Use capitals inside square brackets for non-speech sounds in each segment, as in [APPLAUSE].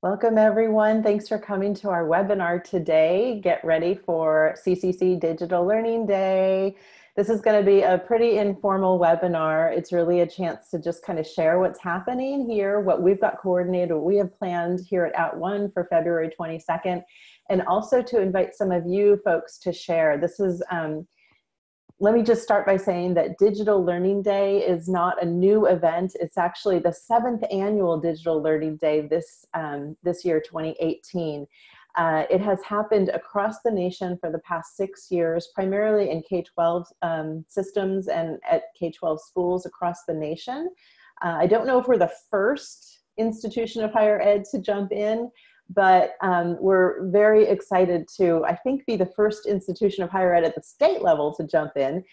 Welcome everyone. Thanks for coming to our webinar today. Get ready for CCC Digital Learning Day. This is going to be a pretty informal webinar. It's really a chance to just kind of share what's happening here, what we've got coordinated, what we have planned here at At @ONE for February 22nd, and also to invite some of you folks to share. This is um, let me just start by saying that Digital Learning Day is not a new event. It's actually the seventh annual Digital Learning Day this, um, this year, 2018. Uh, it has happened across the nation for the past six years, primarily in K-12 um, systems and at K-12 schools across the nation. Uh, I don't know if we're the first institution of higher ed to jump in, but um, we're very excited to, I think, be the first institution of higher ed at the state level to jump in.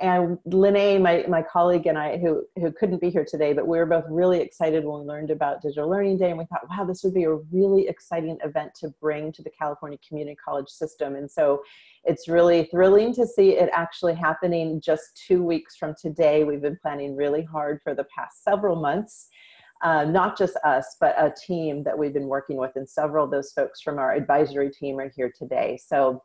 And Lene, my, my colleague and I, who, who couldn't be here today, but we were both really excited when we learned about Digital Learning Day and we thought, wow, this would be a really exciting event to bring to the California Community College system. And so it's really thrilling to see it actually happening just two weeks from today. We've been planning really hard for the past several months uh, not just us, but a team that we've been working with and several of those folks from our advisory team are here today. So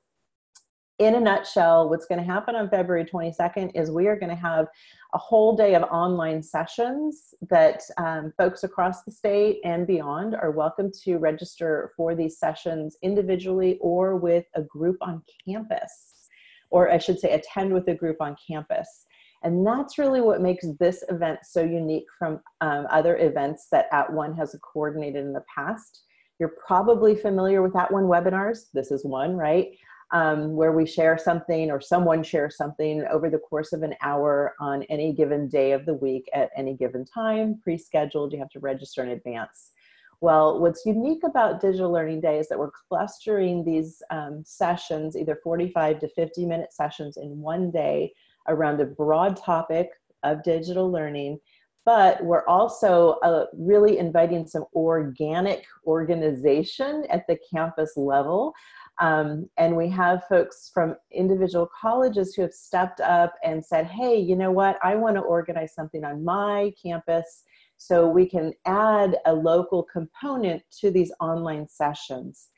in a nutshell, what's gonna happen on February 22nd is we are gonna have a whole day of online sessions that um, folks across the state and beyond are welcome to register for these sessions individually or with a group on campus, or I should say attend with a group on campus. And that's really what makes this event so unique from um, other events that At @ONE has coordinated in the past. You're probably familiar with At @ONE webinars. This is one, right? Um, where we share something or someone shares something over the course of an hour on any given day of the week at any given time, pre-scheduled, you have to register in advance. Well, what's unique about Digital Learning Day is that we're clustering these um, sessions, either 45 to 50 minute sessions in one day around a broad topic of digital learning, but we're also uh, really inviting some organic organization at the campus level. Um, and we have folks from individual colleges who have stepped up and said, hey, you know what, I wanna organize something on my campus so we can add a local component to these online sessions.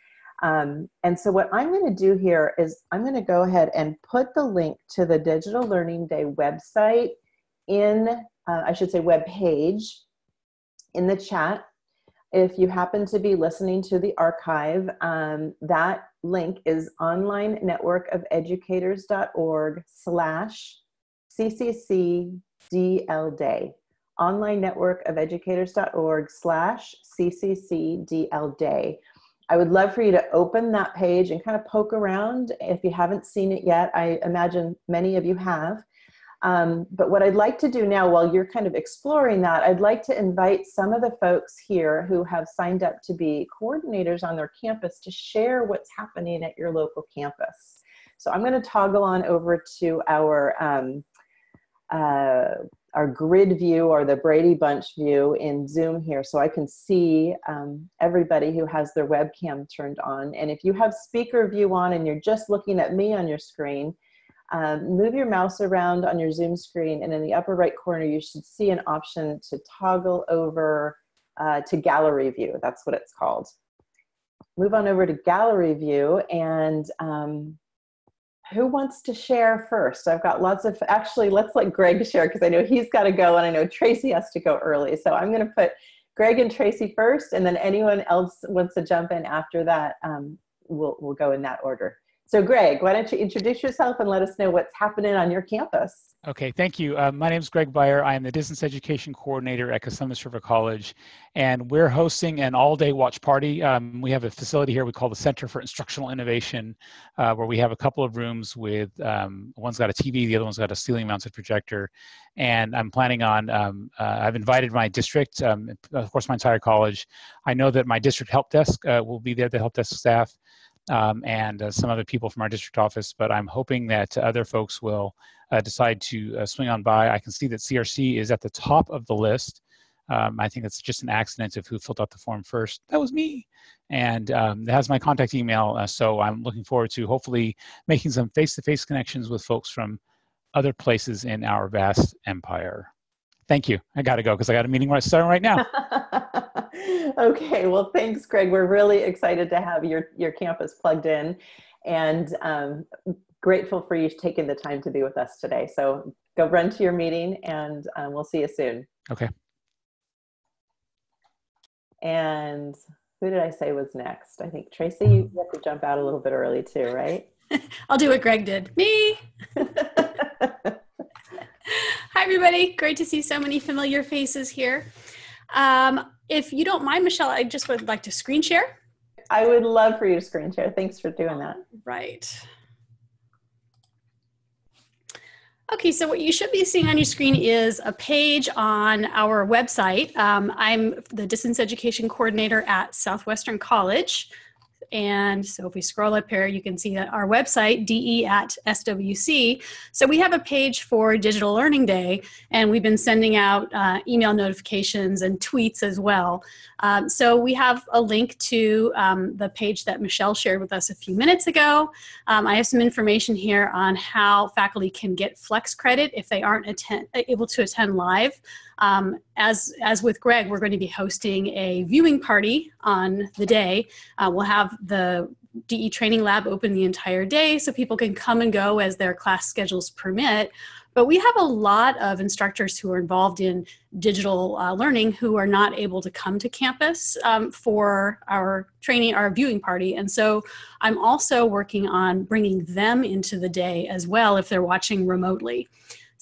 Um, and so what I'm going to do here is I'm going to go ahead and put the link to the Digital Learning Day website in, uh, I should say web page in the chat. If you happen to be listening to the archive, um, that link is online network of educators.org slash CCCDL day. Online network of educators.org slash CCCDL day. I would love for you to open that page and kind of poke around if you haven't seen it yet. I imagine many of you have. Um, but what I'd like to do now while you're kind of exploring that, I'd like to invite some of the folks here who have signed up to be coordinators on their campus to share what's happening at your local campus. So I'm gonna toggle on over to our um, uh, our grid view or the Brady Bunch view in Zoom here so I can see um, everybody who has their webcam turned on. And if you have speaker view on and you're just looking at me on your screen, um, move your mouse around on your Zoom screen and in the upper right corner you should see an option to toggle over uh, to gallery view. That's what it's called. Move on over to gallery view and um, who wants to share first? I've got lots of, actually, let's let Greg share because I know he's got to go and I know Tracy has to go early. So I'm going to put Greg and Tracy first and then anyone else wants to jump in after that, um, we'll, we'll go in that order. So Greg, why don't you introduce yourself and let us know what's happening on your campus? Okay, thank you. Uh, my name is Greg Beyer. I am the Distance Education Coordinator at Cosumnes River College, and we're hosting an all-day watch party. Um, we have a facility here we call the Center for Instructional Innovation, uh, where we have a couple of rooms with, um, one's got a TV, the other one's got a ceiling mounted projector, and I'm planning on, um, uh, I've invited my district, um, of course my entire college. I know that my district help desk uh, will be there, the help desk staff, um, and uh, some other people from our district office, but I'm hoping that other folks will uh, decide to uh, swing on by. I can see that CRC is at the top of the list. Um, I think it's just an accident of who filled out the form first. That was me. And um, it has my contact email, uh, so I'm looking forward to hopefully making some face-to-face -face connections with folks from other places in our vast empire. Thank you. I got to go because I got a meeting right starting right now. [LAUGHS] [LAUGHS] okay, well, thanks, Greg. We're really excited to have your, your campus plugged in and um, grateful for you taking the time to be with us today. So go run to your meeting and um, we'll see you soon. Okay. And who did I say was next? I think Tracy, you have to jump out a little bit early too, right? [LAUGHS] I'll do what Greg did. Me. [LAUGHS] Hi, everybody. Great to see so many familiar faces here. Um, if you don't mind, Michelle, I just would like to screen share. I would love for you to screen share. Thanks for doing that. Right. Okay, so what you should be seeing on your screen is a page on our website. Um, I'm the distance education coordinator at Southwestern College. And so if we scroll up here, you can see that our website, DE at SWC. So we have a page for Digital Learning Day, and we've been sending out uh, email notifications and tweets as well. Um, so we have a link to um, the page that Michelle shared with us a few minutes ago. Um, I have some information here on how faculty can get flex credit if they aren't able to attend live. Um, as, as with Greg, we're going to be hosting a viewing party on the day. Uh, we'll have the DE training lab open the entire day so people can come and go as their class schedules permit. But we have a lot of instructors who are involved in digital uh, learning who are not able to come to campus um, for our training, our viewing party. And so I'm also working on bringing them into the day as well if they're watching remotely.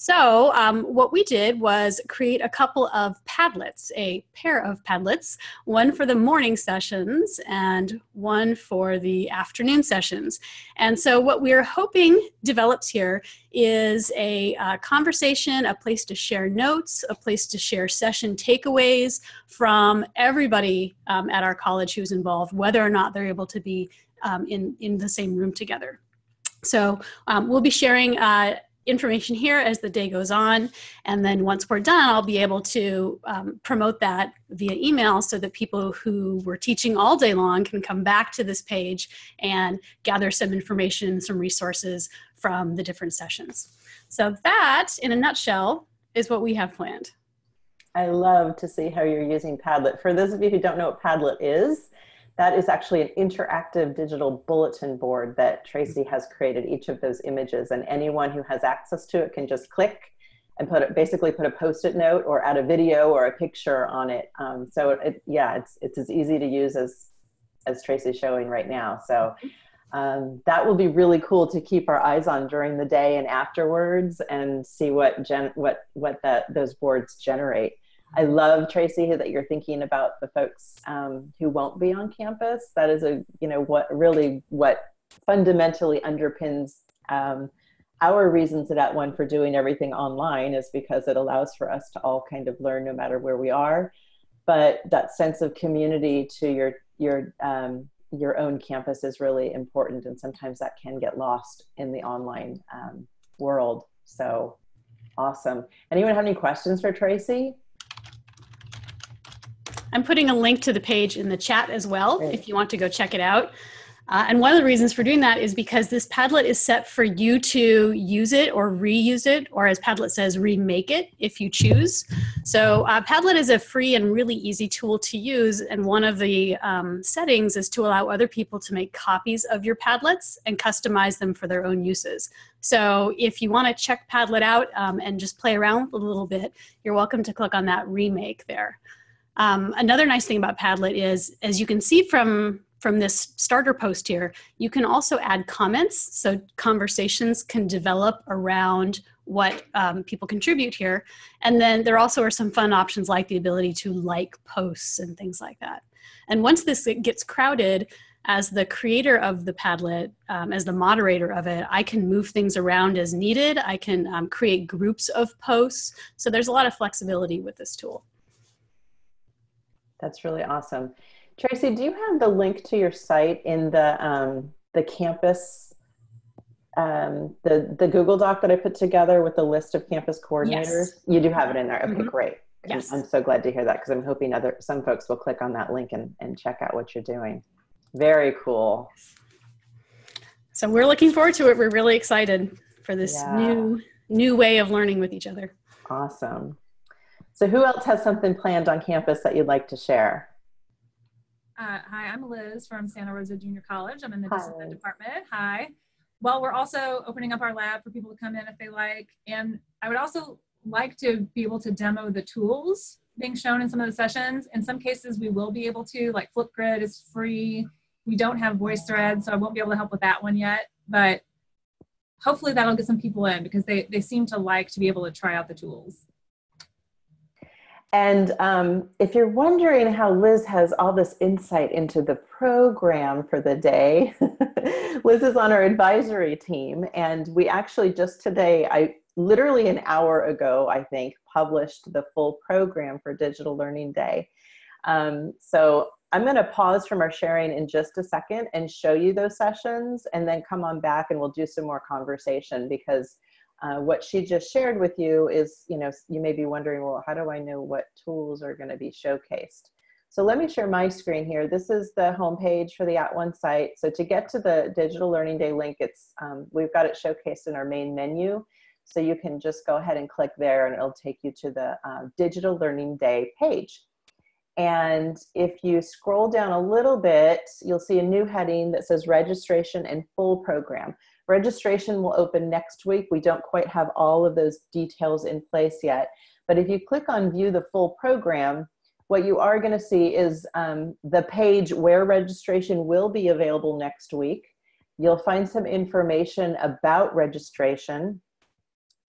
So um, what we did was create a couple of Padlets, a pair of Padlets, one for the morning sessions and one for the afternoon sessions. And so what we're hoping develops here is a uh, conversation, a place to share notes, a place to share session takeaways from everybody um, at our college who's involved, whether or not they're able to be um, in, in the same room together. So um, we'll be sharing uh, information here as the day goes on. And then once we're done, I'll be able to um, promote that via email so that people who were teaching all day long can come back to this page and gather some information, some resources from the different sessions. So that, in a nutshell, is what we have planned. I love to see how you're using Padlet. For those of you who don't know what Padlet is, that is actually an interactive digital bulletin board that Tracy has created each of those images and anyone who has access to it can just click and put it, basically put a post-it note or add a video or a picture on it. Um, so it, yeah, it's, it's as easy to use as, as Tracy's showing right now. So um, that will be really cool to keep our eyes on during the day and afterwards and see what, gen, what, what that, those boards generate. I love Tracy that you're thinking about the folks um, who won't be on campus. That is a you know what really what fundamentally underpins um, our reasons at One for doing everything online is because it allows for us to all kind of learn no matter where we are. But that sense of community to your your um, your own campus is really important, and sometimes that can get lost in the online um, world. So awesome! Anyone have any questions for Tracy? I'm putting a link to the page in the chat as well if you want to go check it out. Uh, and one of the reasons for doing that is because this Padlet is set for you to use it or reuse it, or as Padlet says, remake it if you choose. So uh, Padlet is a free and really easy tool to use. And one of the um, settings is to allow other people to make copies of your Padlets and customize them for their own uses. So if you want to check Padlet out um, and just play around a little bit, you're welcome to click on that remake there. Um, another nice thing about Padlet is, as you can see from, from this starter post here, you can also add comments. So conversations can develop around what um, people contribute here. And then there also are some fun options like the ability to like posts and things like that. And once this gets crowded, as the creator of the Padlet, um, as the moderator of it, I can move things around as needed. I can um, create groups of posts. So there's a lot of flexibility with this tool. That's really awesome. Tracy, do you have the link to your site in the um, the campus, um, the the Google Doc that I put together with the list of campus coordinators? Yes. You do have it in there. Okay, mm -hmm. great. Yes. I'm so glad to hear that because I'm hoping other some folks will click on that link and, and check out what you're doing. Very cool. So we're looking forward to it. We're really excited for this yeah. new new way of learning with each other. Awesome. So who else has something planned on campus that you'd like to share? Uh, hi, I'm Liz from Santa Rosa Junior College. I'm in the Hi, Distance Ed Liz. department. Hi. Well, we're also opening up our lab for people to come in if they like. And I would also like to be able to demo the tools being shown in some of the sessions. In some cases, we will be able to, like Flipgrid is free. We don't have VoiceThread, so I won't be able to help with that one yet. But hopefully that'll get some people in because they, they seem to like to be able to try out the tools. And um, if you're wondering how Liz has all this insight into the program for the day, [LAUGHS] Liz is on our advisory team. And we actually just today, I literally an hour ago, I think, published the full program for Digital Learning Day. Um, so I'm going to pause from our sharing in just a second and show you those sessions and then come on back and we'll do some more conversation because uh, what she just shared with you is, you know, you may be wondering, well, how do I know what tools are going to be showcased? So let me share my screen here. This is the homepage for the At One site. So to get to the Digital Learning Day link, it's um, we've got it showcased in our main menu. So you can just go ahead and click there and it'll take you to the uh, Digital Learning Day page. And if you scroll down a little bit, you'll see a new heading that says registration and full program. Registration will open next week. We don't quite have all of those details in place yet. But if you click on view the full program, what you are gonna see is um, the page where registration will be available next week. You'll find some information about registration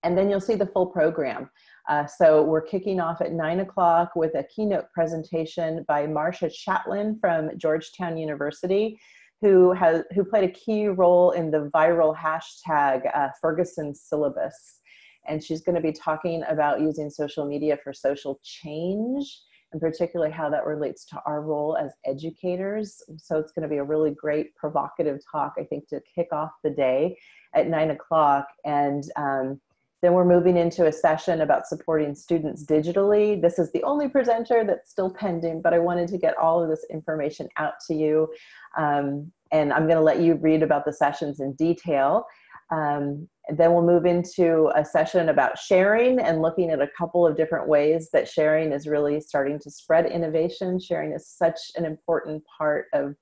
and then you'll see the full program. Uh, so we're kicking off at nine o'clock with a keynote presentation by Marcia Chatelain from Georgetown University, who has who played a key role in the viral hashtag uh, Ferguson syllabus. And she's going to be talking about using social media for social change, and particularly how that relates to our role as educators. So it's going to be a really great provocative talk, I think, to kick off the day at nine o'clock. And um, then we're moving into a session about supporting students digitally. This is the only presenter that's still pending, but I wanted to get all of this information out to you. Um, and I'm gonna let you read about the sessions in detail. Um, then we'll move into a session about sharing and looking at a couple of different ways that sharing is really starting to spread innovation. Sharing is such an important part of,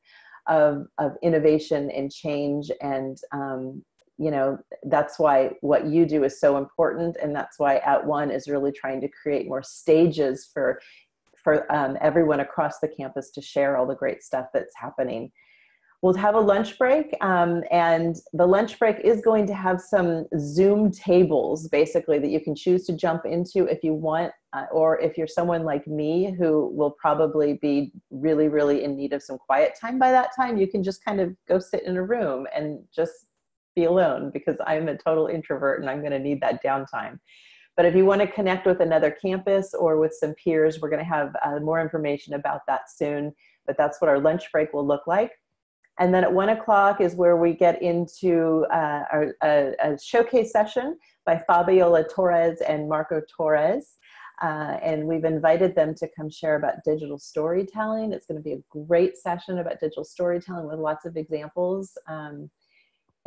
of, of innovation and change and um, you know that's why what you do is so important and that's why at one is really trying to create more stages for for um, everyone across the campus to share all the great stuff that's happening. We'll have a lunch break um, and the lunch break is going to have some zoom tables basically that you can choose to jump into if you want uh, or if you're someone like me who will probably be really really in need of some quiet time by that time you can just kind of go sit in a room and just be alone because I'm a total introvert and I'm going to need that downtime. But if you want to connect with another campus or with some peers, we're going to have uh, more information about that soon. But that's what our lunch break will look like. And then at one o'clock is where we get into uh, our, a, a, showcase session by Fabiola Torres and Marco Torres. Uh, and we've invited them to come share about digital storytelling. It's going to be a great session about digital storytelling with lots of examples. Um,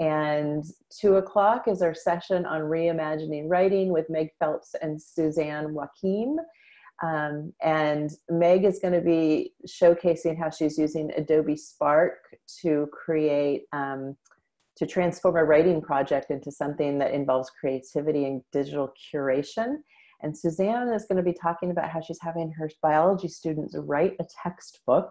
and two o'clock is our session on reimagining writing with Meg Phelps and Suzanne Joachim. Um, and Meg is going to be showcasing how she's using Adobe Spark to create, um, to transform a writing project into something that involves creativity and digital curation. And Suzanne is going to be talking about how she's having her biology students write a textbook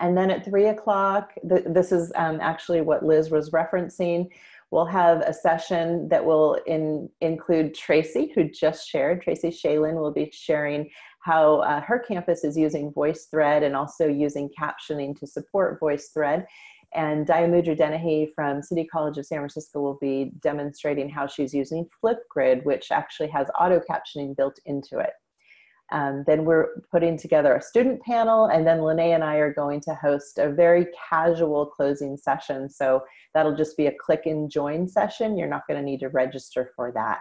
and then at three o'clock, th this is um, actually what Liz was referencing, we'll have a session that will in, include Tracy, who just shared. Tracy Schaelen will be sharing how uh, her campus is using VoiceThread and also using captioning to support VoiceThread. And Diamudra Dennehy from City College of San Francisco will be demonstrating how she's using Flipgrid, which actually has auto captioning built into it. Um, then we're putting together a student panel and then Lene and I are going to host a very casual closing session. So that'll just be a click and join session. You're not gonna need to register for that.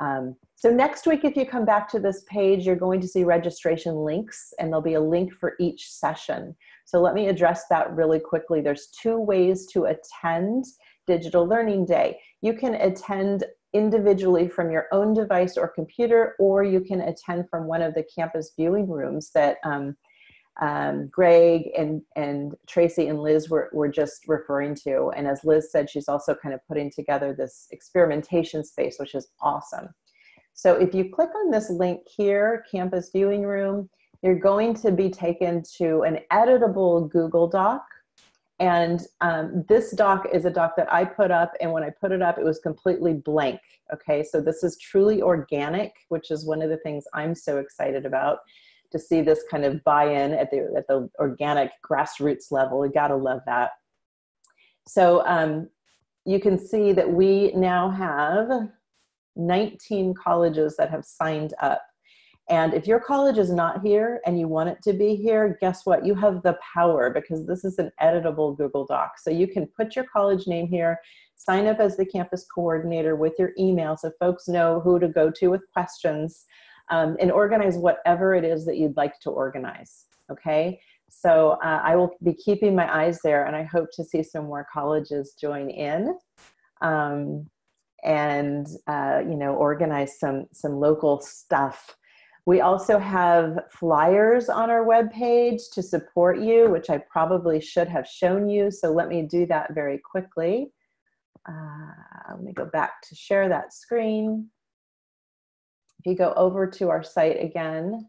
Um, so next week, if you come back to this page, you're going to see registration links and there'll be a link for each session. So let me address that really quickly. There's two ways to attend Digital Learning Day. You can attend individually from your own device or computer, or you can attend from one of the campus viewing rooms that um, um, Greg and, and Tracy and Liz were, were just referring to. And as Liz said, she's also kind of putting together this experimentation space, which is awesome. So if you click on this link here, Campus Viewing Room, you're going to be taken to an editable Google Doc. And um, this doc is a doc that I put up, and when I put it up, it was completely blank. Okay, so this is truly organic, which is one of the things I'm so excited about to see this kind of buy-in at the at the organic grassroots level. You gotta love that. So um, you can see that we now have 19 colleges that have signed up. And if your college is not here and you want it to be here, guess what? You have the power because this is an editable Google Doc. So you can put your college name here, sign up as the campus coordinator with your email so folks know who to go to with questions, um, and organize whatever it is that you'd like to organize. Okay? So uh, I will be keeping my eyes there and I hope to see some more colleges join in. Um, and uh, you know organize some some local stuff. We also have flyers on our webpage to support you, which I probably should have shown you. So let me do that very quickly. Uh, let me go back to share that screen. If you go over to our site again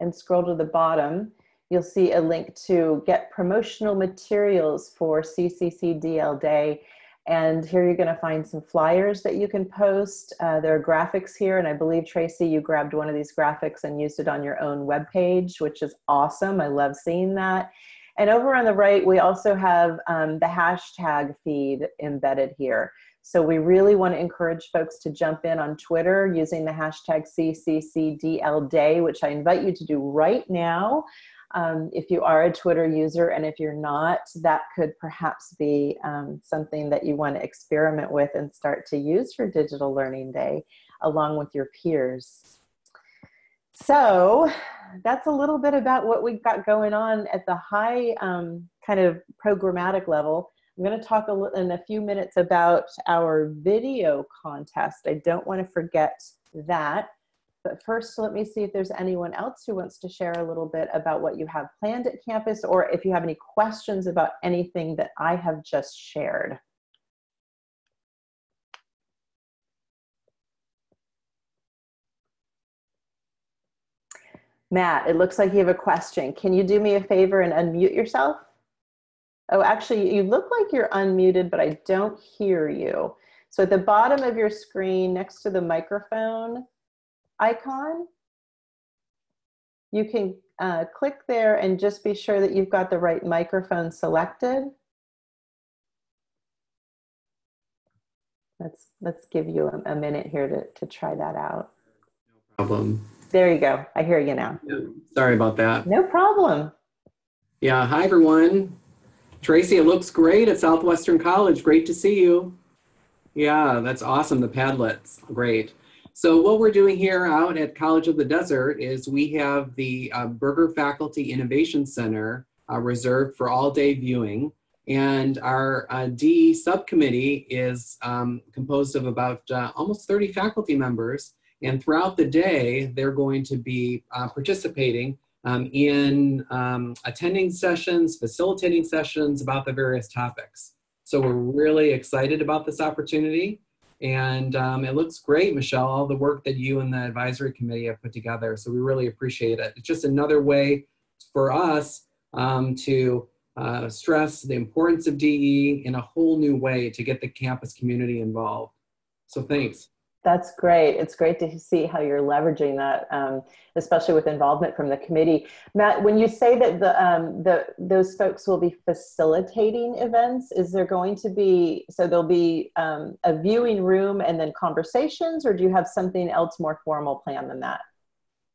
and scroll to the bottom, you'll see a link to get promotional materials for CCC DL Day. And here you're gonna find some flyers that you can post. Uh, there are graphics here, and I believe, Tracy, you grabbed one of these graphics and used it on your own web page, which is awesome. I love seeing that. And over on the right, we also have um, the hashtag feed embedded here. So we really want to encourage folks to jump in on Twitter using the hashtag CCCDLDay, which I invite you to do right now um, if you are a Twitter user, and if you're not, that could perhaps be um, something that you want to experiment with and start to use for Digital Learning Day along with your peers. So that's a little bit about what we've got going on at the high um, kind of programmatic level. I'm going to talk a in a few minutes about our video contest. I don't want to forget that. But first, let me see if there's anyone else who wants to share a little bit about what you have planned at campus or if you have any questions about anything that I have just shared. Matt, it looks like you have a question. Can you do me a favor and unmute yourself? Oh, actually, you look like you're unmuted, but I don't hear you. So at the bottom of your screen, next to the microphone, icon, you can uh, click there and just be sure that you've got the right microphone selected. Let's, let's give you a, a minute here to, to try that out. No problem. There you go. I hear you now. Yeah, sorry about that. No problem. Yeah, hi everyone. Tracy, it looks great at Southwestern College. Great to see you. Yeah, that's awesome. The Padlets, great. So what we're doing here out at College of the Desert is we have the uh, Berger Faculty Innovation Center uh, reserved for all day viewing. And our uh, DE subcommittee is um, composed of about uh, almost 30 faculty members. And throughout the day, they're going to be uh, participating um, in um, attending sessions, facilitating sessions about the various topics. So we're really excited about this opportunity. And um, it looks great, Michelle, all the work that you and the advisory committee have put together. So we really appreciate it. It's just another way for us um, to uh, stress the importance of DE in a whole new way to get the campus community involved. So thanks. That's great. It's great to see how you're leveraging that, um, especially with involvement from the committee. Matt, when you say that the, um, the those folks will be facilitating events, is there going to be so there'll be um, a viewing room and then conversations, or do you have something else more formal planned than that?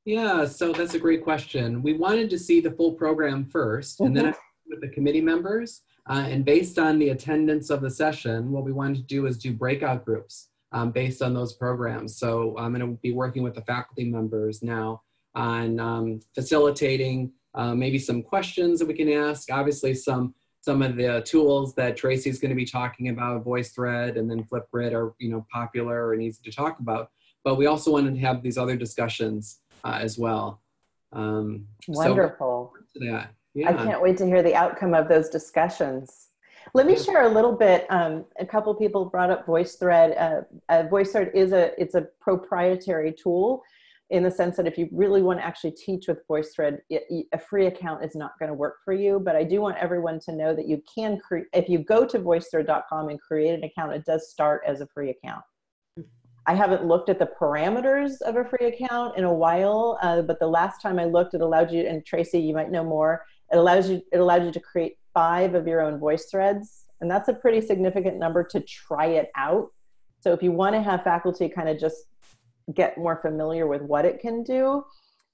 Yeah, so that's a great question. We wanted to see the full program 1st and then mm-hmm. with the committee members. Uh, and based on the attendance of the session, what we wanted to do is do breakout groups um, based on those programs. So I'm going to be working with the faculty members now on um, facilitating uh, maybe some questions that we can ask. Obviously, some some of the tools that Tracy's going to be talking about, VoiceThread and then Flipgrid are you know popular and easy to talk about. But we also wanted to have these other discussions uh, as well. Um, Wonderful. to that. I can't wait to hear the outcome of those discussions. Let me share a little bit. Um, a couple people brought up VoiceThread. Uh, uh, VoiceThread is a it's a proprietary tool in the sense that if you really want to actually teach with VoiceThread, it, a free account is not going to work for you. But I do want everyone to know that you can create if you go to voicethread.com and create an account, it does start as a free account. I haven't looked at the parameters of a free account in a while, uh, but the last time I looked, it allowed you, and Tracy, you might know more, it allows you, it allowed you to create five of your own voice threads. And that's a pretty significant number to try it out. So if you want to have faculty kind of just get more familiar with what it can do,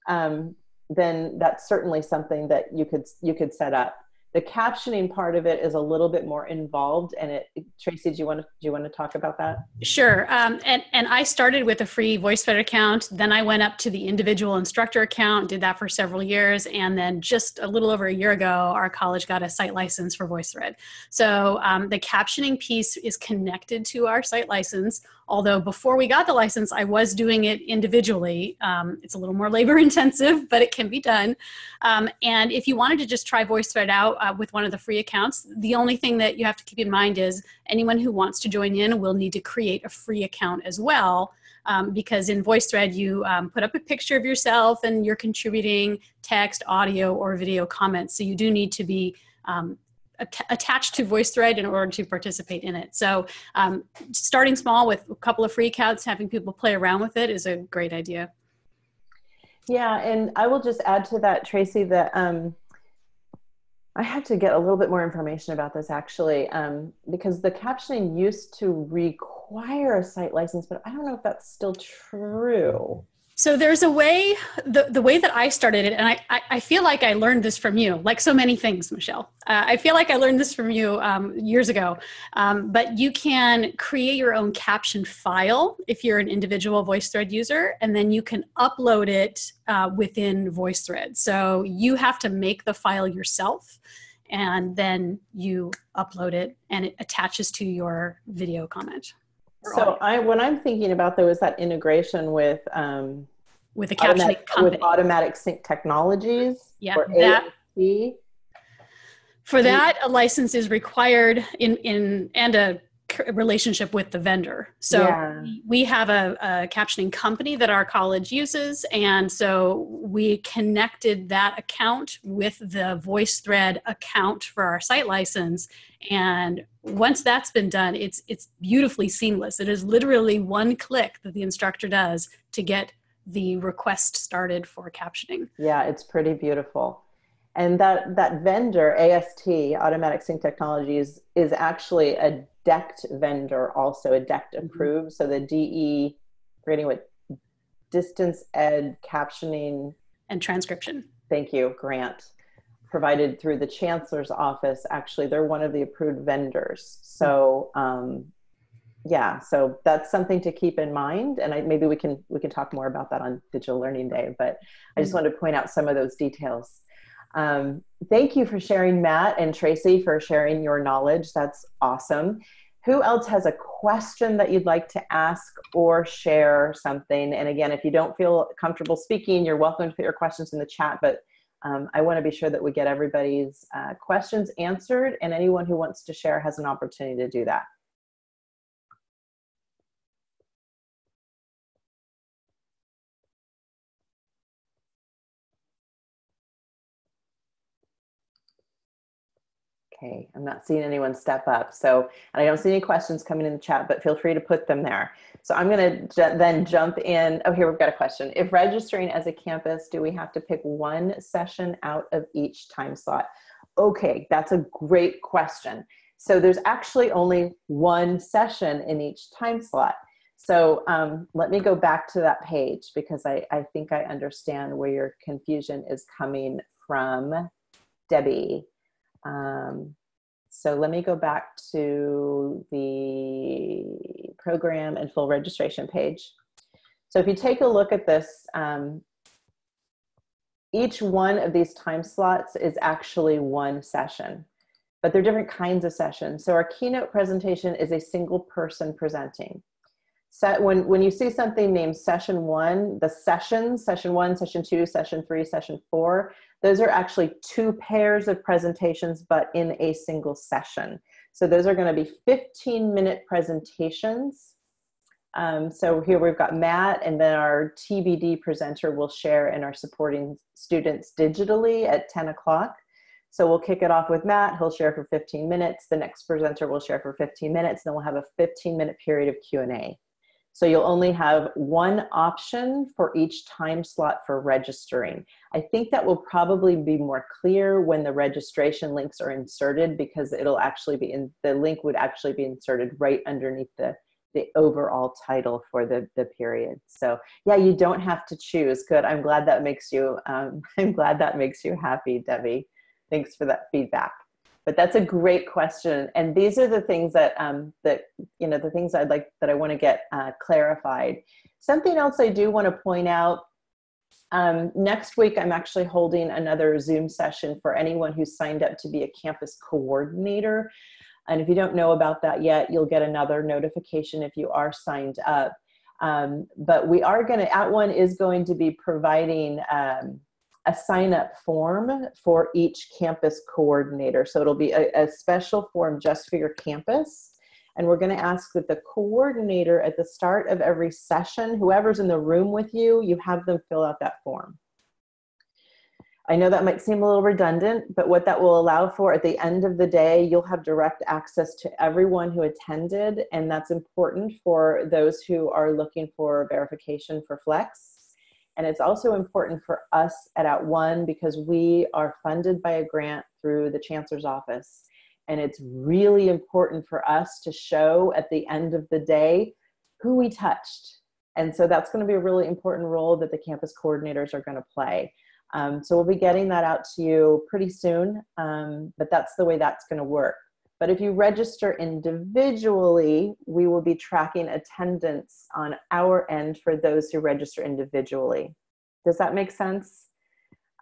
um, then that's certainly something that you could, you could set up. The captioning part of it is a little bit more involved and it, Tracy, do you want to, do you want to talk about that? Sure. Um, and, and I started with a free VoiceThread account. Then I went up to the individual instructor account, did that for several years. And then just a little over a year ago, our college got a site license for VoiceThread. So um, the captioning piece is connected to our site license. Although before we got the license, I was doing it individually. Um, it's a little more [LAUGHS] labor intensive, but it can be done. Um, and if you wanted to just try VoiceThread out uh, with one of the free accounts, the only thing that you have to keep in mind is anyone who wants to join in will need to create a free account as well. Um, because in VoiceThread, you um, put up a picture of yourself and you're contributing text, audio, or video comments. So you do need to be um, at attached to VoiceThread in order to participate in it. So um, starting small with a couple of free accounts, having people play around with it is a great idea. Yeah, and I will just add to that, Tracy, that um, I have to get a little bit more information about this actually, um, because the captioning used to require a site license, but I don't know if that's still true. So there's a way, the, the way that I started it, and I, I, I feel like I learned this from you, like so many things, Michelle. Uh, I feel like I learned this from you um, years ago. Um, but you can create your own caption file if you're an individual VoiceThread user, and then you can upload it uh, within VoiceThread. So you have to make the file yourself, and then you upload it, and it attaches to your video comment. So I, what I'm thinking about though is that integration with um, with a captioning automatic, company. with automatic sync technologies. Yeah, that-. For that, a license is required in, in and a relationship with the vendor. So Yeah. we have a, a captioning company that our college uses, and so we connected that account with the VoiceThread account for our site license. And once that's been done, it's it's beautifully seamless. It is literally one click that the instructor does to get the request started for captioning. Yeah, it's pretty beautiful. And that, that vendor, AST, Automatic Sync Technologies, is actually a DECT vendor, also a DECT mm-hmm. approved. So the DE, forgetting what, Distance Ed Captioning, And transcription. thank you, grant, provided through the Chancellor's Office. Actually, they're one of the approved vendors. So, mm-hmm. um, yeah, so that's something to keep in mind. And I, maybe we can, we can talk more about that on Digital Learning Day, but I just mm-hmm. wanted to point out some of those details. Um, thank you for sharing, Matt and Tracy, for sharing your knowledge. That's awesome. Who else has a question that you'd like to ask or share something? And again, if you don't feel comfortable speaking, you're welcome to put your questions in the chat, but um, I want to be sure that we get everybody's uh, questions answered, and anyone who wants to share has an opportunity to do that. Okay, I'm not seeing anyone step up. So, and I don't see any questions coming in the chat, but feel free to put them there. So I'm going to ju then jump in. Oh, here we've got a question. If registering as a campus, do we have to pick one session out of each time slot? Okay, that's a great question. So there's actually only one session in each time slot. So um, let me go back to that page because I, I think I understand where your confusion is coming from, Debbie. Um, so let me go back to the program and full registration page. So if you take a look at this, um, each one of these time slots is actually one session, but they're different kinds of sessions. So our keynote presentation is a single person presenting. set when when you see something named session one the sessions session one session two session three session four those are actually two pairs of presentations but in a single session so those are going to be 15 minute presentations um, so here we've got matt and then our tbd presenter will share and our supporting students digitally at 10 o'clock so we'll kick it off with Matt. He'll share for 15 minutes. The next presenter will share for 15 minutes. Then we'll have a 15 minute period of Q&A. So you'll only have one option for each time slot for registering. I think that will probably be more clear when the registration links are inserted because it'll actually be in, the link would actually be inserted right underneath the, the overall title for the, the period. So yeah, you don't have to choose. Good, I'm glad that makes you, um, [LAUGHS] I'm glad that makes you happy, Debbie. Thanks for that feedback but that's a great question. And these are the things that um, that you know the things i'd like that i want to get uh, clarified. Something else i do want to point out um, next week i'm actually holding another zoom session for anyone who's signed up to be a campus coordinator. And if you don't know about that yet you'll get another notification if you are signed up. Um, but we are going to at @ONE is going to be providing um, a sign up form for each campus coordinator. So it'll be a, a special form just for your campus. And we're going to ask that the coordinator at the start of every session, whoever's in the room with you, you have them fill out that form. I know that might seem a little redundant, but what that will allow for at the end of the day, you'll have direct access to everyone who attended, and that's important for those who are looking for verification for Flex. And it's also important for us at At @ONE because we are funded by a grant through the Chancellor's Office. And it's really important for us to show at the end of the day who we touched. And so that's going to be a really important role that the campus coordinators are going to play. Um, so we'll be getting that out to you pretty soon, um, but that's the way that's going to work. But if you register individually, we will be tracking attendance on our end for those who register individually. Does that make sense?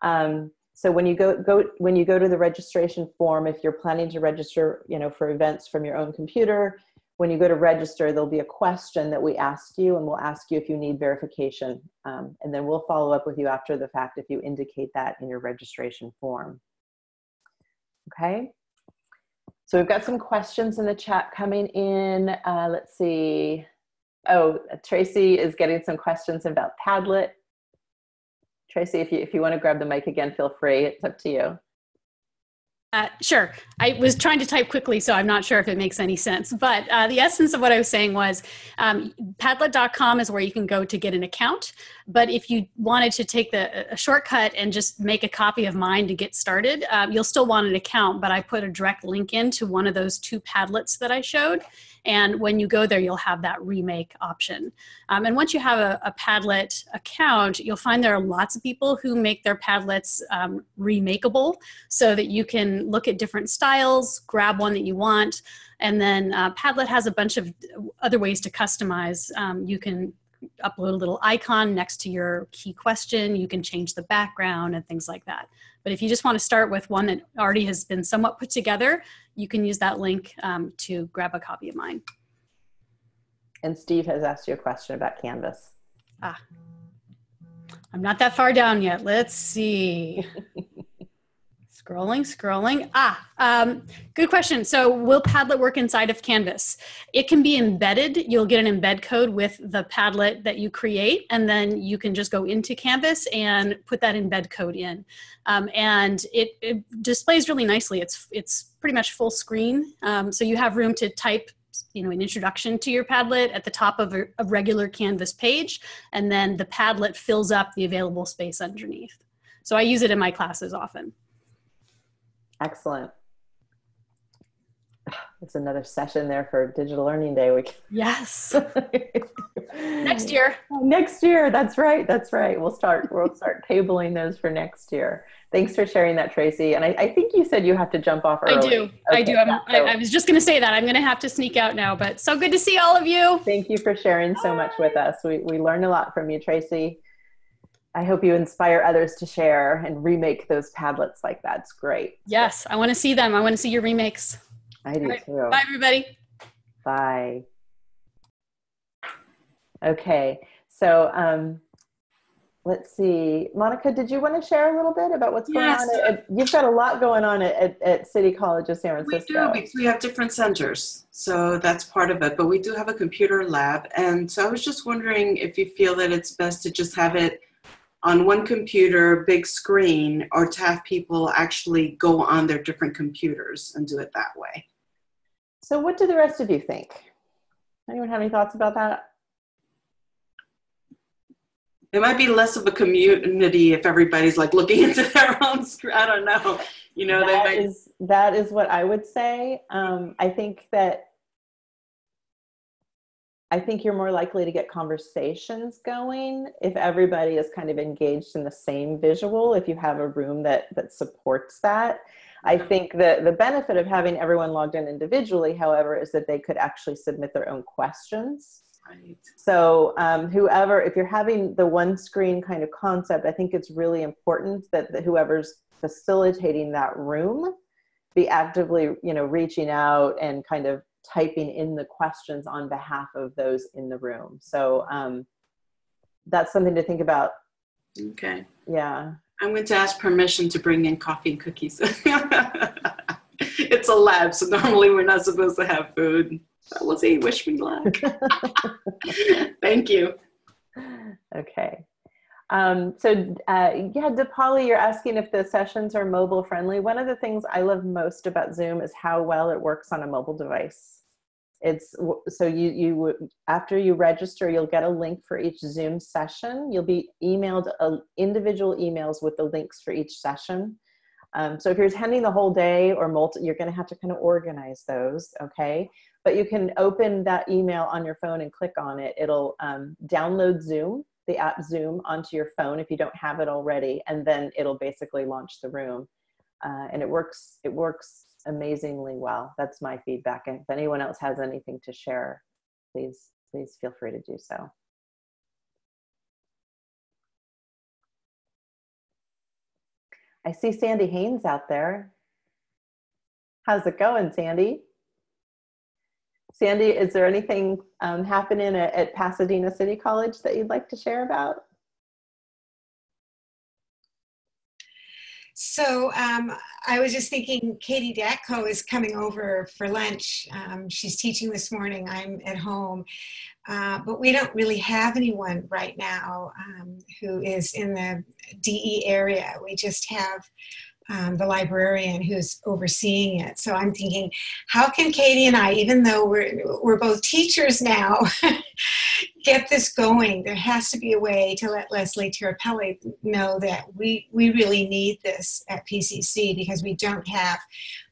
Um, so when you go, go when you go to the registration form, if you're planning to register, you know, for events from your own computer, when you go to register, there'll be a question that we ask you, and we'll ask you if you need verification, um, and then we'll follow up with you after the fact if you indicate that in your registration form. Okay. So we've got some questions in the chat coming in. Uh, let's see. Oh, Tracy is getting some questions about Padlet. Tracy, if you, if you want to grab the mic again, feel free. It's up to you. Uh, sure. I was trying to type quickly, so I'm not sure if it makes any sense. But uh, the essence of what I was saying was um, Padlet.com is where you can go to get an account. But if you wanted to take the a shortcut and just make a copy of mine to get started, um, you'll still want an account. But I put a direct link into one of those two Padlets that I showed. And when you go there, you'll have that remake option. Um, and once you have a, a, Padlet account, you'll find there are lots of people who make their Padlets um, remakeable so that you can look at different styles, grab one that you want, and then uh, Padlet has a bunch of other ways to customize. Um, you can upload a little icon next to your key question. You can change the background and things like that. But if you just want to start with one that already has been somewhat put together, you can use that link um, to grab a copy of mine. And Steve has asked you a question about Canvas. Ah, I'm not that far down yet. Let's see. [LAUGHS] Scrolling, scrolling. Ah, um, good question. So will Padlet work inside of Canvas? It can be embedded. You'll get an embed code with the Padlet that you create, and then you can just go into Canvas and put that embed code in. Um, and it, it, displays really nicely. It's, it's pretty much full screen. Um, so you have room to type you know, an introduction to your Padlet at the top of a, a regular Canvas page, and then the Padlet fills up the available space underneath. So I use it in my classes often. Excellent. [SIGHS] It's another session there for Digital Learning Day week. Yes. [LAUGHS] next year. Next year. That's right. That's right. We'll start. We'll start [LAUGHS] tabling those for next year. Thanks for sharing that, Tracy. And I, I think you said you have to jump off early. I do. Okay, I do. Yeah, so. I, I was just going to say that. I'm going to have to sneak out now. But so good to see all of you. Thank you for sharing so much with us. We we learned a lot from you, Tracy. I hope you inspire others to share and remake those Padlets like that. It's great. Yes, I want to see them. I want to see your remakes. I do right. too. Bye, everybody. Bye. Okay, so um, let's see. Monica, did you want to share a little bit about what's going Yes. on? At, at- you've got a lot going on at, at, at City College of San Francisco. We do because we have different centers, so that's part of it. But we do have a computer lab, and so I was just wondering if you feel that it's best to just have it on one computer, big screen, or to have people actually go on their different computers and do it that way. So, what do the rest of you think? Anyone have any thoughts about that? It might be less of a community if everybody's like looking [LAUGHS] into their own screen. I don't know. You know, they That might. is that is what I would say. Um, I think that I think you're more likely to get conversations going if everybody is kind of engaged in the same visual. If you have a room that that supports that, I think the the benefit of having everyone logged in individually, however, is that they could actually submit their own questions. Right. So um, whoever, if you're having the one screen kind of concept, I think it's really important that, that whoever's facilitating that room be actively, you know, reaching out and kind of typing in the questions on behalf of those in the room. So um, that's something to think about. Okay. Yeah. I'm going to ask permission to bring in coffee and cookies. [LAUGHS] it's a lab, so normally we're not supposed to have food. But we'll see. Wish me luck. [LAUGHS] Thank you. Okay. Um, so uh, yeah, Dipali, you're asking if the sessions are mobile friendly. One of the things I love most about Zoom is how well it works on a mobile device. It's so you you after you register, you'll get a link for each Zoom session. You'll be emailed uh, individual emails with the links for each session. Um, so if you're attending the whole day or multi, you're going to have to kind of organize those. Okay, but you can open that email on your phone and click on it. It'll um, download Zoom, the app Zoom, onto your phone if you don't have it already, and then it'll basically launch the room. Uh, and it works. It works amazingly well. That's my feedback. And if anyone else has anything to share, please please feel free to do so. I see Sandy Haynes out there. How's it going, Sandy? Sandy, is there anything um, happening at, at Pasadena City College that you'd like to share about? So um, I was just thinking Katie Datko is coming over for lunch. Um, she's teaching this morning. I'm at home. Uh, but we don't really have anyone right now um, who is in the DE area. We just have um, the librarian who's overseeing it. So I'm thinking, how can Katie and I, even though we're, we're both teachers now, [LAUGHS] get this going? There has to be a way to let Leslie Tirapelli know that we, we really need this at PCC because we don't have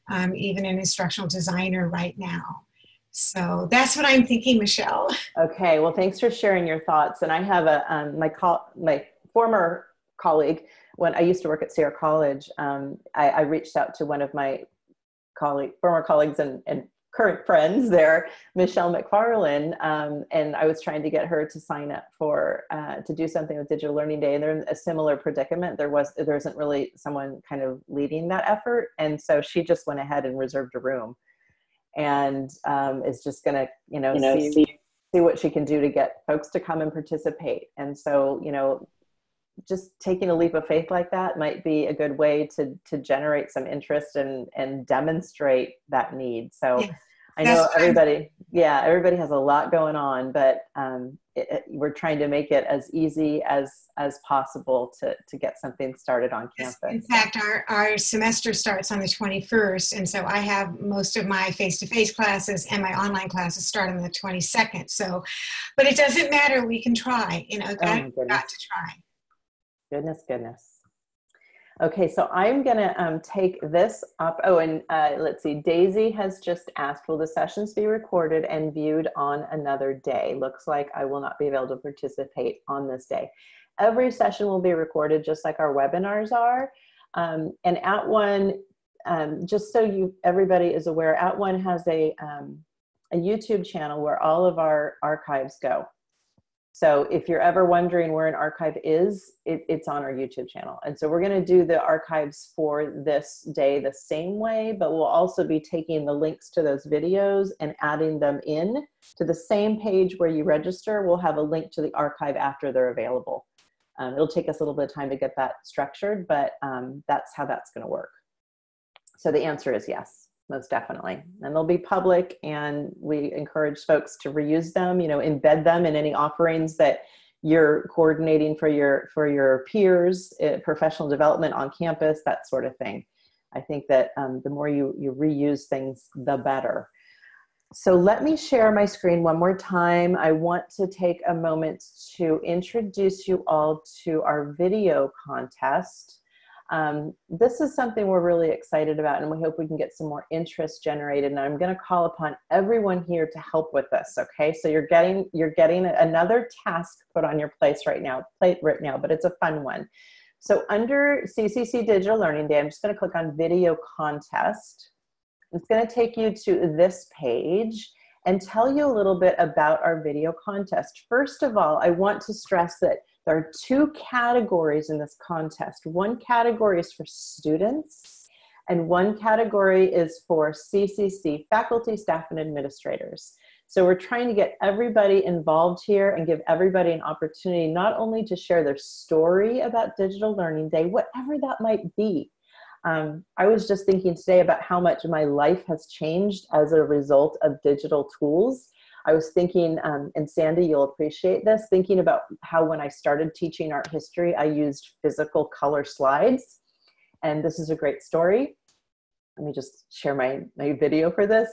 um, even an instructional designer right now. So that's what I'm thinking, Michelle. [LAUGHS] Okay, well, thanks for sharing your thoughts. And I have a um, my my former colleague when I used to work at Sierra College. Um, I, I reached out to one of my colleague, former colleagues and, and current friends there, Michelle McFarlane, um, and I was trying to get her to sign up for uh, to do something with Digital Learning Day. And they're in a similar predicament. There was there isn't really someone kind of leading that effort, and so she just went ahead and reserved a room, and um, is just going to you know, You know, see see- see what she can do to get folks to come and participate. And so, you know, just taking a leap of faith like that might be a good way to to generate some interest and and demonstrate that need. So Yeah, I know that's what I'm- everybody, yeah, everybody has a lot going on, but um, it, it- we're trying to make it as easy as as possible to to get something started on campus. In fact, our, our semester starts on the 21st, and so I have most of my face-to-face classes and my online classes start on the 22nd. So, but it doesn't matter. We can try. You know, Oh, got, my got to try. Goodness, goodness. Okay, so I'm gonna um, take this up. Oh, and uh, let's see, Daisy has just asked, will the sessions be recorded and viewed on another day? Looks like I will not be able to participate on this day. Every session will be recorded just like our webinars are. Um, and at one, um, just so you everybody is aware, at one has a, um, a YouTube channel where all of our archives go. So if you're ever wondering where an archive is, it, it's on our YouTube channel. And so we're gonna do the archives for this day the same way, but we'll also be taking the links to those videos and adding them in to the same page where you register. We'll have a link to the archive after they're available. Um, it'll take us a little bit of time to get that structured, but um, that's how that's gonna work. So the answer is yes most definitely. And they'll be public and we encourage folks to reuse them, you know, embed them in any offerings that you're coordinating for your, for your peers, uh, professional development on campus, that sort of thing. I think that um, the more you, you reuse things, the better. So let me share my screen one more time. I want to take a moment to introduce you all to our video contest. Um, this is something we're really excited about and we hope we can get some more interest generated and I'm going to call upon everyone here to help with this okay? So you're getting you're getting another task put on your place right now plate right now but it's a fun one. So under CCC Digital Learning Day I'm just going to click on video contest. It's going to take you to this page and tell you a little bit about our video contest. First of all I want to stress that there are two categories in this contest. One category is for students and one category is for CCC, faculty, staff, and administrators. So we're trying to get everybody involved here and give everybody an opportunity not only to share their story about Digital Learning Day, whatever that might be. Um, I was just thinking today about how much my life has changed as a result of digital tools I was thinking, um, and Sandy, you'll appreciate this, thinking about how when I started teaching art history, I used physical color slides. And this is a great story. Let me just share my, my video for this.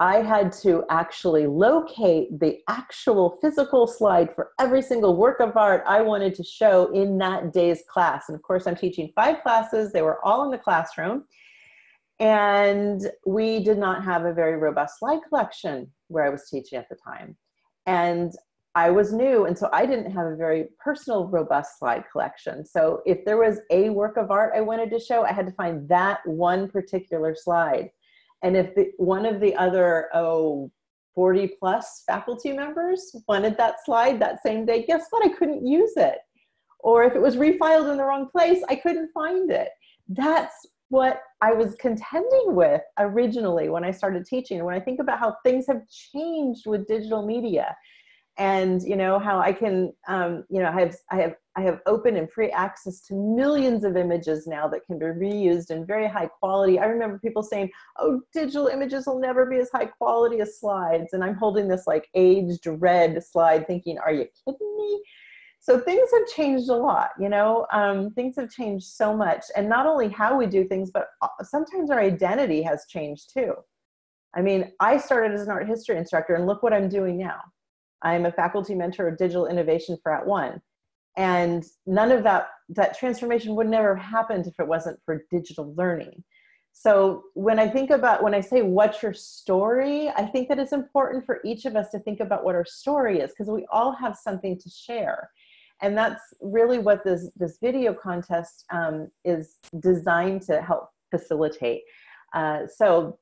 I had to actually locate the actual physical slide for every single work of art I wanted to show in that day's class. And of course, I'm teaching five classes. They were all in the classroom. And we did not have a very robust slide collection where I was teaching at the time. And I was new, and so I didn't have a very personal, robust slide collection. So if there was a work of art I wanted to show, I had to find that one particular slide. And if the, one of the other, oh, 40 plus faculty members wanted that slide that same day, guess what? I couldn't use it. Or if it was refiled in the wrong place, I couldn't find it. That's what I was contending with originally when I started teaching. When I think about how things have changed with digital media and you know how I can um, you know I have I have I have open and free access to millions of images now that can be reused in very high quality. I remember people saying, "Oh, digital images will never be as high quality as slides," and I'm holding this like aged red slide, thinking, "Are you kidding me?" So things have changed a lot you know? Um, things have changed so much. And not only how we do things but uh, sometimes our identity has changed too. I mean i started as an art history instructor and look what i'm doing now. I'm a faculty mentor of digital innovation for at one. And none of that that transformation would never have happened if it wasn't for digital learning. So when i think about when i say what's your story i think that it's important for each of us to think about what our story is because we all have something to share and that's really what this, this video contest um, is designed to help facilitate. Uh, so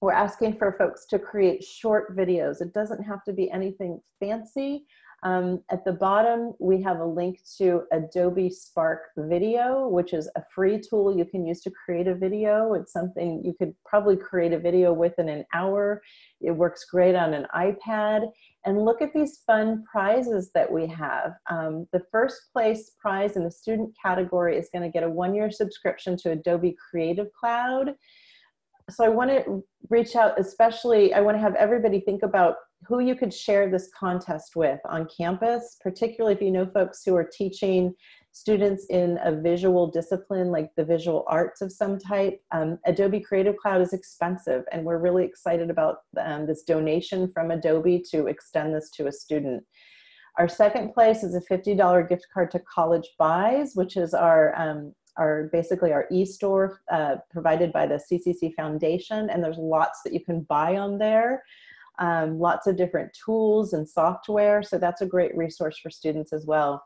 we're asking for folks to create short videos. It doesn't have to be anything fancy. Um, at the bottom, we have a link to Adobe Spark Video, which is a free tool you can use to create a video. It's something you could probably create a video within an hour. It works great on an iPad. And look at these fun prizes that we have. Um, the first place prize in the student category is gonna get a one-year subscription to Adobe Creative Cloud. So I wanna reach out, especially, I wanna have everybody think about who you could share this contest with on campus, particularly if you know folks who are teaching students in a visual discipline like the visual arts of some type. Um, Adobe Creative Cloud is expensive and we're really excited about um, this donation from Adobe to extend this to a student. Our second place is a $50 gift card to College Buys, which is our um, our basically our e-store uh, provided by the CCC Foundation, and there's lots that you can buy on there um, lots of different tools and software. So that's a great resource for students as well.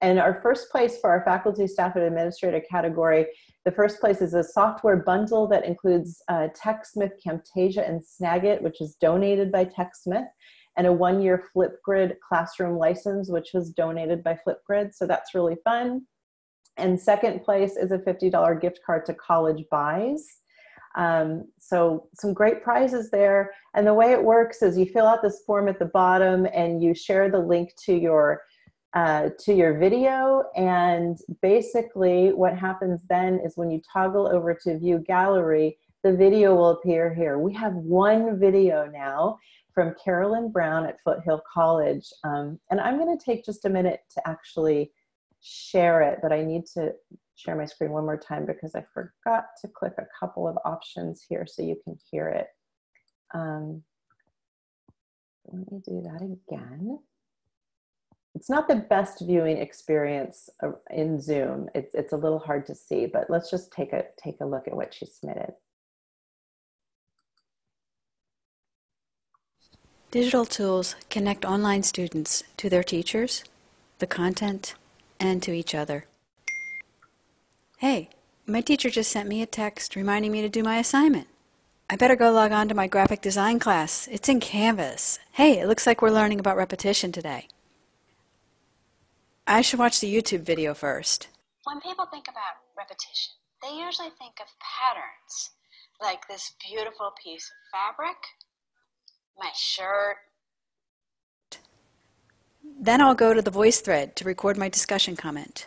And our first place for our faculty, staff, and administrator category, the first place is a software bundle that includes uh, TechSmith, Camtasia, and Snagit, which is donated by TechSmith. and a one-year Flipgrid classroom license, which was donated by Flipgrid. So that's really fun. And second place is a $50 gift card to College Buys. Um, so some great prizes there. And the way it works is you fill out this form at the bottom and you share the link to your uh, to your video. And basically what happens then is when you toggle over to view gallery the video will appear here. We have one video now from Carolyn Brown at Foothill College. Um, and I'm going to take just a minute to actually share it but I need to share my screen one more time because I forgot to click a couple of options here so you can hear it. Um, let me do that again it's not the best viewing experience uh, in Zoom. It's, it's a little hard to see, but let's just take a, take a look at what she submitted. Digital tools connect online students to their teachers, the content, and to each other. Hey, my teacher just sent me a text reminding me to do my assignment. I better go log on to my graphic design class. It's in Canvas. Hey, it looks like we're learning about repetition today. I should watch the YouTube video first. When people think about repetition, they usually think of patterns, like this beautiful piece of fabric, my shirt. Then I'll go to the VoiceThread to record my discussion comment.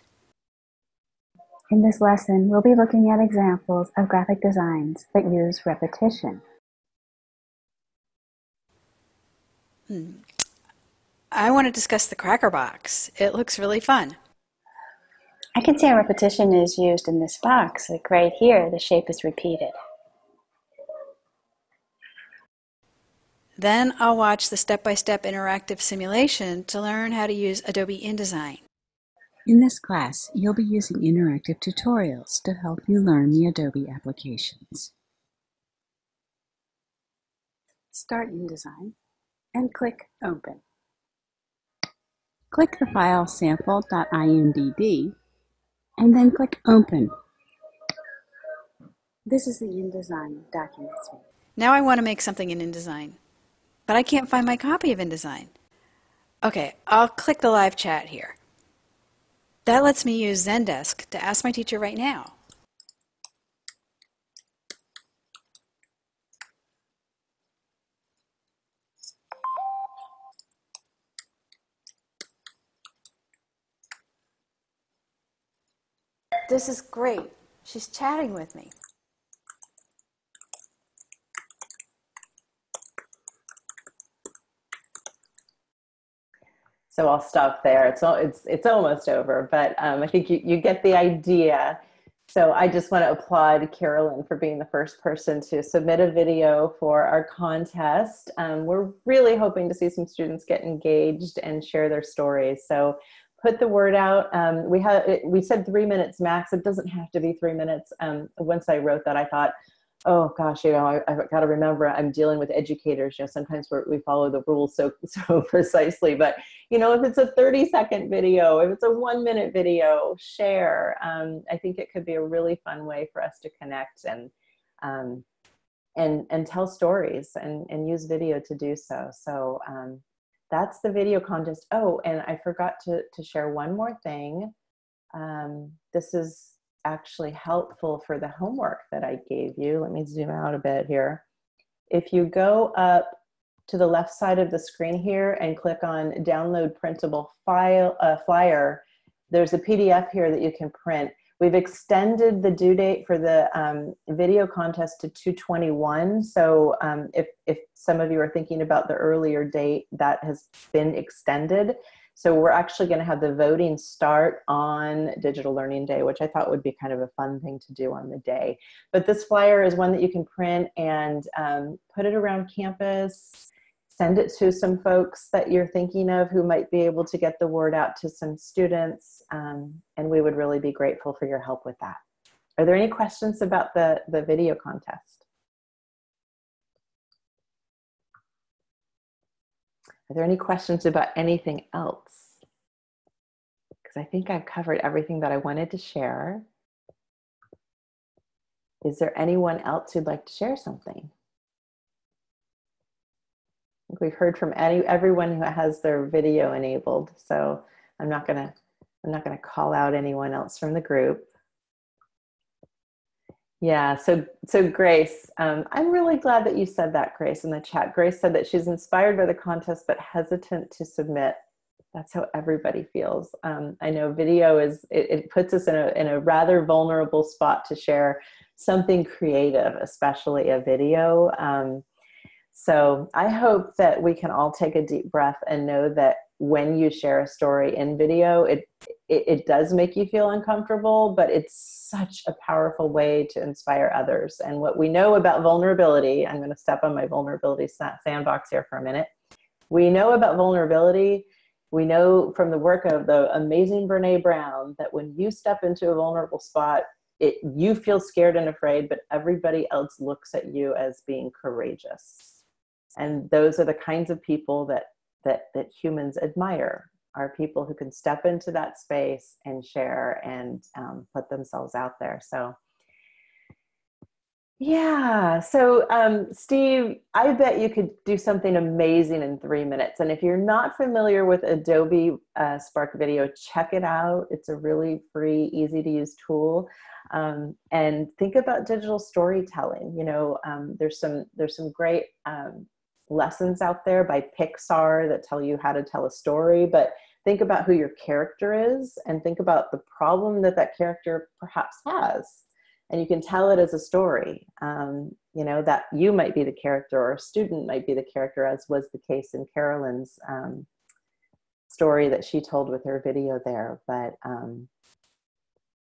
In this lesson, we'll be looking at examples of graphic designs that use repetition. Hmm. I want to discuss the cracker box. It looks really fun. I can see how repetition is used in this box. Like right here, the shape is repeated. Then I'll watch the step-by-step -step interactive simulation to learn how to use Adobe InDesign. In this class, you'll be using interactive tutorials to help you learn the Adobe applications. Start InDesign and click Open. Click the file sample.indd and then click Open. This is the InDesign document suite. Now I want to make something in InDesign, but I can't find my copy of InDesign. Okay, I'll click the live chat here. That lets me use Zendesk to ask my teacher right now. This is great. She's chatting with me. So I'll stop there. It's it's it's almost over, but um, I think you, you get the idea. So I just want to applaud Carolyn for being the first person to submit a video for our contest. Um, we're really hoping to see some students get engaged and share their stories. So put the word out. Um, we had we said three minutes max. It doesn't have to be three minutes. Um, once I wrote that, I thought, oh gosh, you know, I, have got to remember I'm dealing with educators. You know, sometimes we follow the rules so [LAUGHS] so precisely. But you know, if it's a 30 second video, if it's a one minute video, share. Um, I think it could be a really fun way for us to connect and um, and and tell stories and and use video to do so. So um, that's the video contest. Oh, and I forgot to, to share one more thing. Um, this is actually helpful for the homework that I gave you. Let me zoom out a bit here. If you go up to the left side of the screen here and click on download printable file uh, flyer, there's a PDF here that you can print. We've extended the due date for the um, video contest to 221. So um, if, if some of you are thinking about the earlier date, that has been extended. So we're actually going to have the voting start on Digital Learning Day, which I thought would be kind of a fun thing to do on the day. But this flyer is one that you can print and um, put it around campus send it to some folks that you're thinking of who might be able to get the word out to some students. Um, and we would really be grateful for your help with that. Are there any questions about the, the video contest? Are there any questions about anything else? Because I think I've covered everything that I wanted to share. Is there anyone else who'd like to share something? We've heard from any everyone who has their video enabled. So I'm not gonna I'm not gonna call out anyone else from the group. Yeah, so so Grace, um, I'm really glad that you said that, Grace, in the chat. Grace said that she's inspired by the contest but hesitant to submit. That's how everybody feels. Um, I know video is it, it puts us in a in a rather vulnerable spot to share something creative, especially a video. Um, so I hope that we can all take a deep breath and know that when you share a story in video, it, it, it, does make you feel uncomfortable, but it's such a powerful way to inspire others. And what we know about vulnerability, I'm going to step on my vulnerability sandbox here for a minute. We know about vulnerability. We know from the work of the amazing Brene Brown that when you step into a vulnerable spot, it, you feel scared and afraid, but everybody else looks at you as being courageous. And those are the kinds of people that that that humans admire are people who can step into that space and share and um, put themselves out there. So yeah so um, steve i bet you could do something amazing in three minutes. And if you're not familiar with adobe uh, spark video check it out. It's a really free easy to use tool. Um, and think about digital storytelling. You know um, there's some there's some great um, lessons out there by Pixar that tell you how to tell a story, but think about who your character is and think about the problem that that character perhaps has. And you can tell it as a story. Um, you know, that you might be the character or a student might be the character, as was the case in Carolyn's um, story that she told with her video there. But um,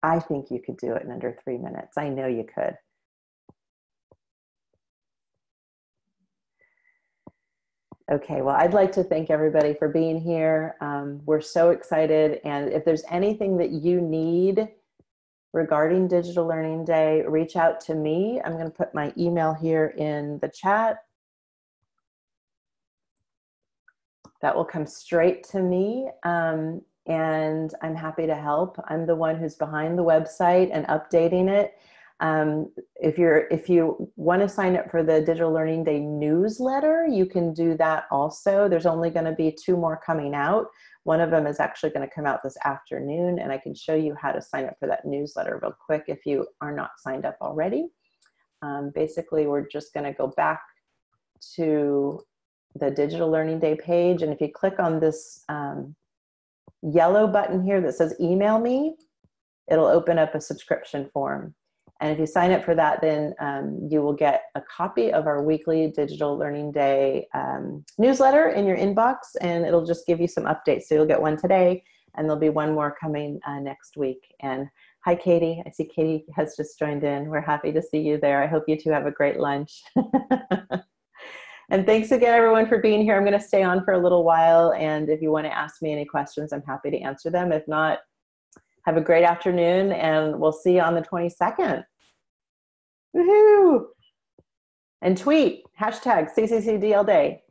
I think you could do it in under three minutes. I know you could. Okay, well, I'd like to thank everybody for being here. Um, we're so excited. And if there's anything that you need regarding Digital Learning Day, reach out to me. I'm going to put my email here in the chat. That will come straight to me. Um, and I'm happy to help. I'm the one who's behind the website and updating it. Um, if you're if you want to sign up for the Digital Learning Day newsletter, you can do that also. There's only going to be two more coming out. One of them is actually going to come out this afternoon, and I can show you how to sign up for that newsletter real quick if you are not signed up already. Um, basically, we're just going to go back to the Digital Learning Day page, and if you click on this um, yellow button here that says email me, it'll open up a subscription form. And if you sign up for that, then um, you will get a copy of our weekly Digital Learning Day um, newsletter in your inbox, and it'll just give you some updates. So you'll get one today, and there'll be one more coming uh, next week. And hi, Katie. I see Katie has just joined in. We're happy to see you there. I hope you two have a great lunch. [LAUGHS] and thanks again, everyone, for being here. I'm going to stay on for a little while, and if you want to ask me any questions, I'm happy to answer them. If not, have a great afternoon and we'll see you on the 22nd. Woohoo! And tweet hashtag CCCDL Day.